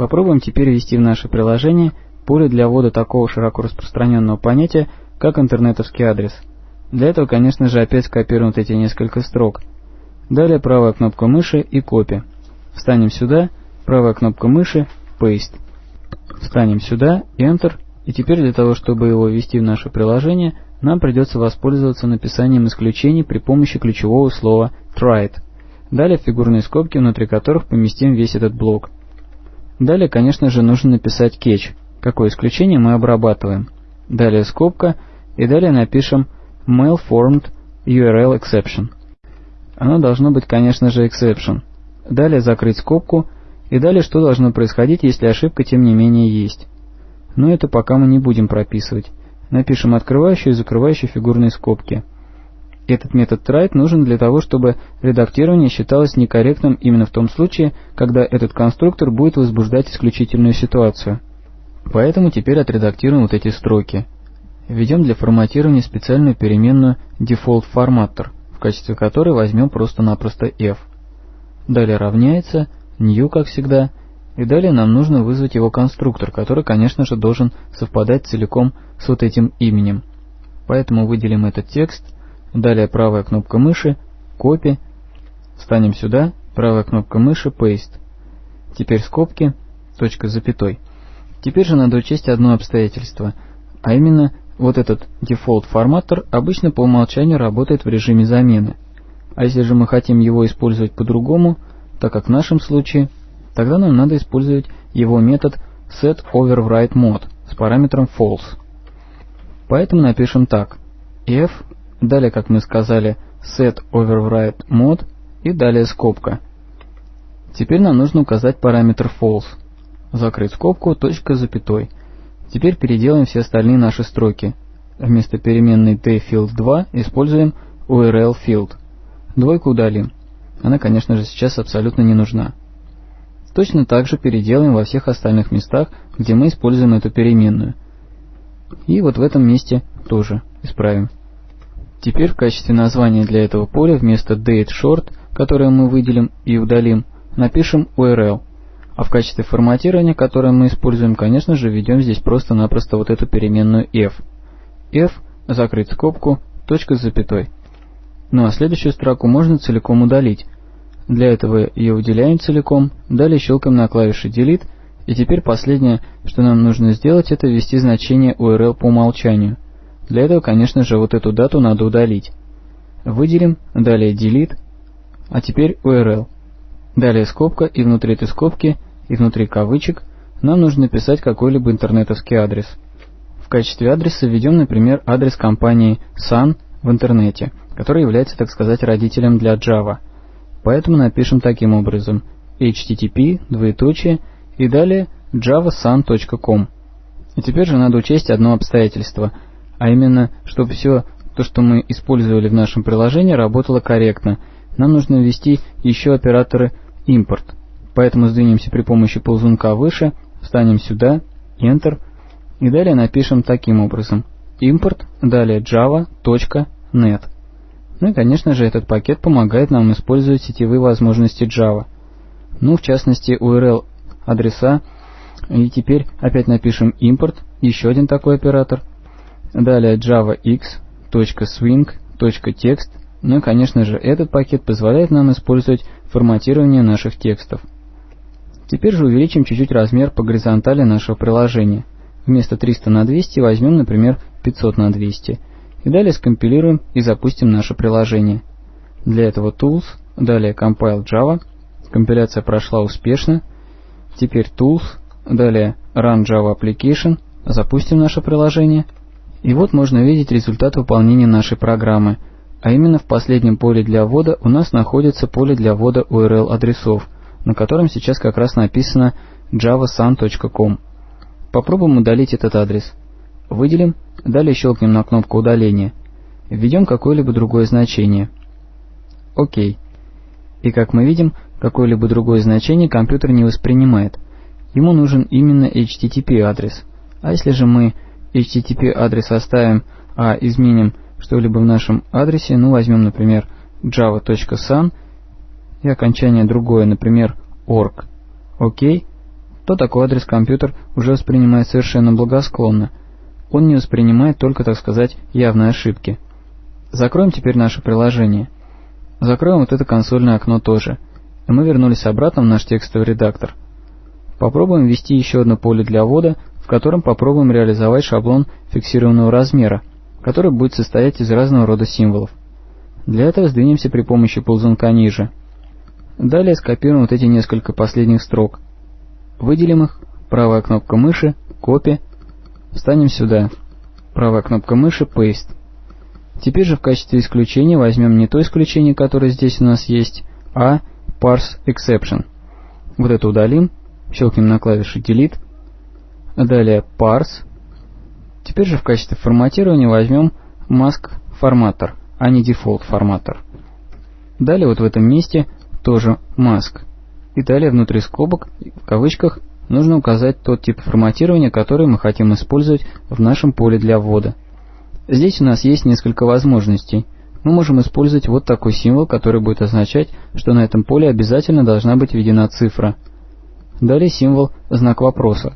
Попробуем теперь ввести в наше приложение поле для ввода такого широко распространенного понятия, как интернетовский адрес. Для этого, конечно же, опять скопируем эти несколько строк. Далее правая кнопка мыши и копия. Встанем сюда, правая кнопка мыши, Paste. Встанем сюда, Enter, и теперь для того, чтобы его ввести в наше приложение, нам придется воспользоваться написанием исключений при помощи ключевого слова tried. Далее фигурные скобки, внутри которых поместим весь этот блок. Далее, конечно же, нужно написать catch, какое исключение мы обрабатываем. Далее скобка, и далее напишем malformed URL exception. Оно должно быть, конечно же, exception. Далее закрыть скобку, и далее что должно происходить, если ошибка тем не менее есть. Но это пока мы не будем прописывать. Напишем открывающие и закрывающие фигурные скобки. Этот метод try нужен для того, чтобы редактирование считалось некорректным именно в том случае, когда этот конструктор будет возбуждать исключительную ситуацию. Поэтому теперь отредактируем вот эти строки. Введем для форматирования специальную переменную default в качестве которой возьмем просто-напросто f. Далее равняется new, как всегда, и далее нам нужно вызвать его конструктор, который, конечно же, должен совпадать целиком с вот этим именем. Поэтому выделим этот текст, далее правая кнопка мыши, копи, встанем сюда, правая кнопка мыши, paste. Теперь скобки, точка с запятой. Теперь же надо учесть одно обстоятельство, а именно вот этот default форматор обычно по умолчанию работает в режиме замены. А если же мы хотим его использовать по-другому, так как в нашем случае Тогда нам надо использовать его метод setOverWriteMode с параметром false. Поэтому напишем так. f, далее, как мы сказали, setOverWriteMode и далее скобка. Теперь нам нужно указать параметр false. Закрыть скобку, точка запятой. Теперь переделаем все остальные наши строки. Вместо переменной tfield2 используем urlfield. Двойку удалим. Она, конечно же, сейчас абсолютно не нужна. Точно так же переделаем во всех остальных местах, где мы используем эту переменную. И вот в этом месте тоже исправим. Теперь в качестве названия для этого поля вместо dateShort, которое мы выделим и удалим, напишем URL. А в качестве форматирования, которое мы используем, конечно же, введем здесь просто-напросто вот эту переменную f. f, закрыть скобку, точка с запятой. Ну а следующую строку можно целиком удалить, для этого ее выделяем целиком, далее щелкаем на клавише Delete, и теперь последнее, что нам нужно сделать, это ввести значение URL по умолчанию. Для этого, конечно же, вот эту дату надо удалить. Выделим, далее Delete, а теперь URL. Далее скобка, и внутри этой скобки, и внутри кавычек нам нужно написать какой-либо интернетовский адрес. В качестве адреса введем, например, адрес компании Sun в интернете, который является, так сказать, родителем для Java – Поэтому напишем таким образом http, двоеточие и далее javasun.com. И теперь же надо учесть одно обстоятельство, а именно, чтобы все то, что мы использовали в нашем приложении, работало корректно. Нам нужно ввести еще операторы import. Поэтому сдвинемся при помощи ползунка выше, встанем сюда, Enter, и далее напишем таким образом import, далее java.net. Ну и, конечно же, этот пакет помогает нам использовать сетевые возможности Java. Ну, в частности, URL адреса. И теперь опять напишем import, еще один такой оператор. Далее javax.swing.text. Ну и, конечно же, этот пакет позволяет нам использовать форматирование наших текстов. Теперь же увеличим чуть-чуть размер по горизонтали нашего приложения. Вместо 300 на 200 возьмем, например, 500 на 200 и далее скомпилируем и запустим наше приложение. Для этого Tools, далее Compile Java, компиляция прошла успешно. Теперь Tools, далее Run Java Application, запустим наше приложение. И вот можно видеть результат выполнения нашей программы, а именно в последнем поле для ввода у нас находится поле для ввода URL адресов, на котором сейчас как раз написано javasun.com. Попробуем удалить этот адрес. Выделим Далее щелкнем на кнопку удаления. Введем какое-либо другое значение. ОК. И как мы видим, какое-либо другое значение компьютер не воспринимает. Ему нужен именно HTTP адрес. А если же мы HTTP адрес оставим, а изменим что-либо в нашем адресе, ну возьмем, например, java.sun и окончание другое, например, org, окей, то такой адрес компьютер уже воспринимает совершенно благосклонно. Он не воспринимает только, так сказать, явные ошибки. Закроем теперь наше приложение. Закроем вот это консольное окно тоже. И мы вернулись обратно в наш текстовый редактор. Попробуем ввести еще одно поле для ввода, котором попробуем реализовать шаблон фиксированного размера, который будет состоять из разного рода символов. Для этого сдвинемся при помощи ползунка ниже. Далее скопируем вот эти несколько последних строк. Выделим их, правая кнопка мыши, копи, встанем сюда, правая кнопка мыши, paste. Теперь же в качестве исключения возьмем не то исключение, которое здесь у нас есть, а parse exception. Вот это удалим, щелкнем на клавише delete, далее parse. Теперь же в качестве форматирования возьмем mask форматор, а не default форматор. Далее вот в этом месте тоже mask. И далее внутри скобок, в кавычках, нужно указать тот тип форматирования, который мы хотим использовать в нашем поле для ввода. Здесь у нас есть несколько возможностей. Мы можем использовать вот такой символ, который будет означать, что на этом поле обязательно должна быть введена цифра. Далее символ знак вопроса,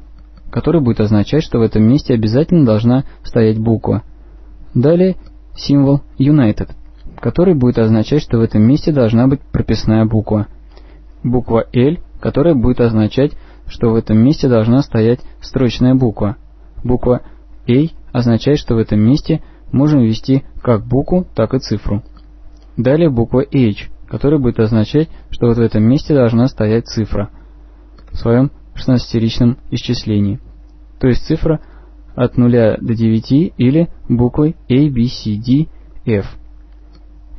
который будет означать, что в этом месте обязательно должна стоять буква. Далее символ United, который будет означать, что в этом месте должна быть прописная буква. Буква L, которая будет означать, что в этом месте должна стоять строчная буква. Буква A означает, что в этом месте можем ввести как букву, так и цифру. Далее буква H, которая будет означать, что вот в этом месте должна стоять цифра в своем 16-ричном исчислении. То есть цифра от 0 до 9 или буквой A, B, C, D, F.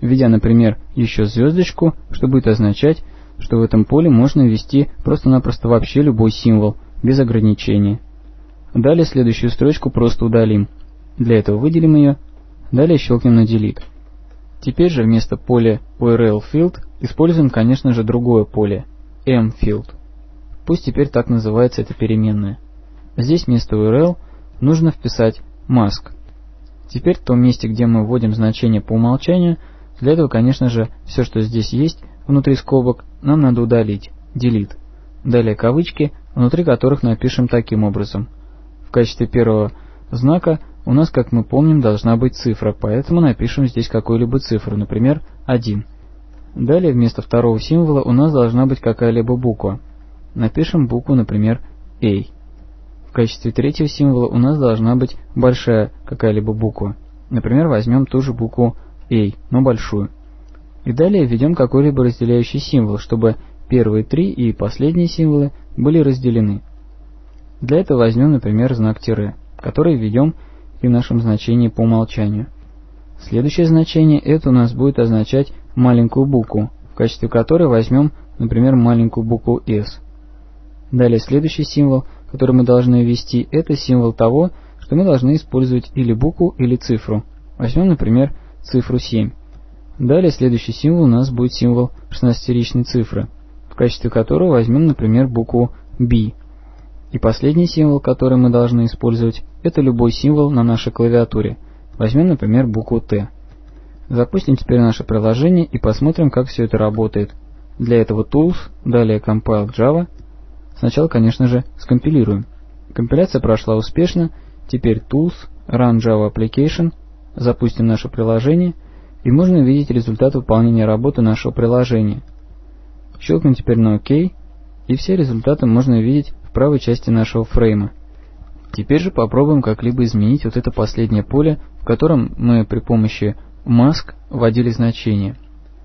Введя, например, еще звездочку, что будет означать, что в этом поле можно ввести просто-напросто вообще любой символ, без ограничения. Далее следующую строчку просто удалим. Для этого выделим ее, далее щелкнем на Delete. Теперь же вместо поля URL Field используем, конечно же, другое поле mField. Пусть теперь так называется эта переменная. Здесь вместо URL нужно вписать mask. Теперь в том месте, где мы вводим значение по умолчанию, для этого, конечно же, все, что здесь есть внутри скобок, нам надо удалить, delete. Далее кавычки, внутри которых напишем таким образом – качестве первого знака у нас, как мы помним, должна быть цифра, поэтому напишем здесь какую-либо цифру, например, 1. Далее вместо второго символа у нас должна быть какая-либо буква. Напишем букву, например, A. В качестве третьего символа у нас должна быть большая какая-либо буква. Например, возьмем ту же букву A, но большую. И далее введем какой-либо разделяющий символ, чтобы первые три и последние символы были разделены. Для этого возьмем, например, знак тире, который введем и в нашем значении по умолчанию. Следующее значение это у нас будет означать маленькую букву, в качестве которой возьмем, например, маленькую букву S. Далее следующий символ, который мы должны ввести, это символ того, что мы должны использовать или букву, или цифру. Возьмем, например, цифру 7. Далее следующий символ у нас будет символ 16-ричной цифры, в качестве которого возьмем, например, букву B. И последний символ, который мы должны использовать, это любой символ на нашей клавиатуре. Возьмем, например, букву Т. Запустим теперь наше приложение и посмотрим, как все это работает. Для этого Tools, далее Compile Java. Сначала, конечно же, скомпилируем. Компиляция прошла успешно. Теперь Tools, Run Java Application. Запустим наше приложение и можно увидеть результат выполнения работы нашего приложения. Щелкнем теперь на ОК, и все результаты можно увидеть правой части нашего фрейма. Теперь же попробуем как-либо изменить вот это последнее поле, в котором мы при помощи mask вводили значение.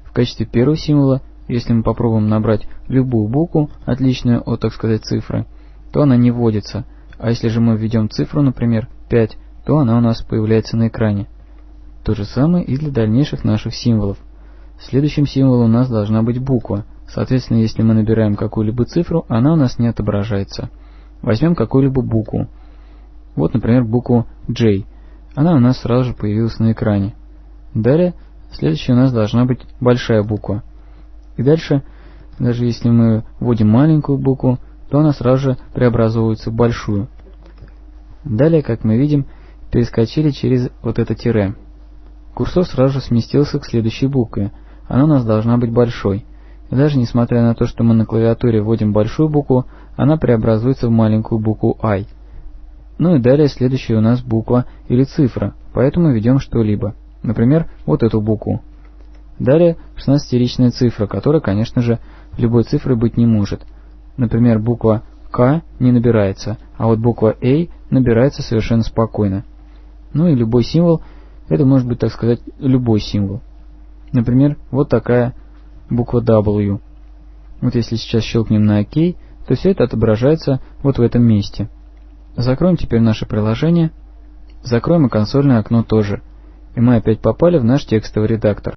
В качестве первого символа, если мы попробуем набрать любую букву, отличную от, так сказать, цифры, то она не вводится. А если же мы введем цифру, например, 5, то она у нас появляется на экране. То же самое и для дальнейших наших символов. Следующим символом у нас должна быть буква – Соответственно, если мы набираем какую-либо цифру, она у нас не отображается. Возьмем какую-либо букву. Вот, например, букву J. Она у нас сразу же появилась на экране. Далее, следующая у нас должна быть большая буква. И дальше, даже если мы вводим маленькую букву, то она сразу же преобразуется в большую. Далее, как мы видим, перескочили через вот это тире. Курсор сразу же сместился к следующей букве. Она у нас должна быть большой. Даже несмотря на то, что мы на клавиатуре вводим большую букву, она преобразуется в маленькую букву I. Ну и далее следующая у нас буква или цифра, поэтому ведем что-либо. Например, вот эту букву. Далее 16-ричная цифра, которая, конечно же, любой цифрой быть не может. Например, буква К не набирается, а вот буква A набирается совершенно спокойно. Ну и любой символ, это может быть, так сказать, любой символ. Например, вот такая буква W. Вот если сейчас щелкнем на ОК, то все это отображается вот в этом месте. Закроем теперь наше приложение. Закроем и консольное окно тоже. И мы опять попали в наш текстовый редактор.